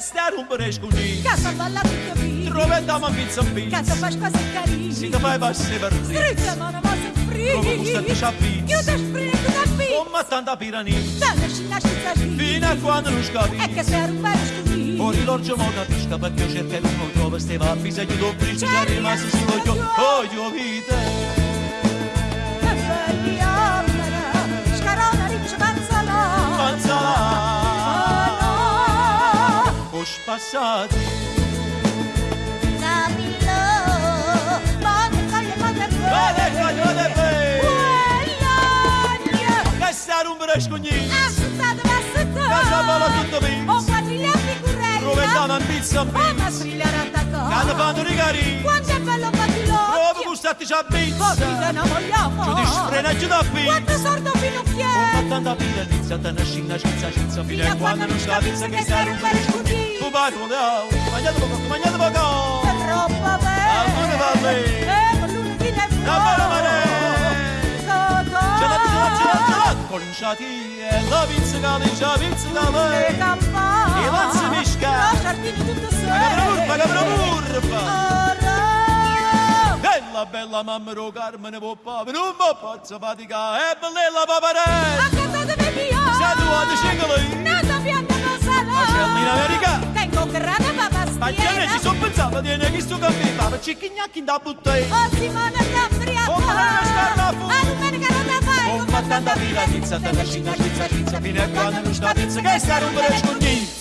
stare un brescuni Casa balla tutto qui Trovetamo a pizza in Casa pizza fai quasi carini Si te fai passi per lì Strizza mano ma se free Come gusta di sciappi Io te sprino da qui Come tanta pirani. Dalle scina scizza Fino a quando non E scavi che sei un bel scudì Ora l'orgio mo capisca perché io cerco e non trovo Ste va a bisogno di un briccio Già rimasto si voglio Voglio vita Che nossos passados. Camilo, pode colle, pode colle. Pode colle, pode colle. Gastar um brasconhinho. Assustado, assustado. Casa bola tutto bem. O quadrilha figurelli. Provettava in pizza. Buona sfigliare attaccò. Cado quando rigari. Quanto è bello patilò. Provo gustati già pizza. Così non vogliamo. Oh. Giudice frenaggi da pizza. Quanto sordo finocchiere. Ho fatto tanta pila, iniziata una scina, scinza, scinza. Fino a quando non scapizza che stai a rompere scudiere. Vai con le au. Mangiate poco, mangiate poco È troppo bello Alcune va bene. E con lunedì ne La bella Paga paga Bella, bella mamma ro Carmine poppa Non mi posso faticare E bella paparella Accantatemi via Se tu hai mai stagione ci sono pensato di che sto capitano ci chigna chi da buttare oh Simone da fria. oh ma scarna fu a domenica non la fai oh ma tanta vila tizza tanta cina tizza tizza fino a quando non sta tizza che sta rompere scondini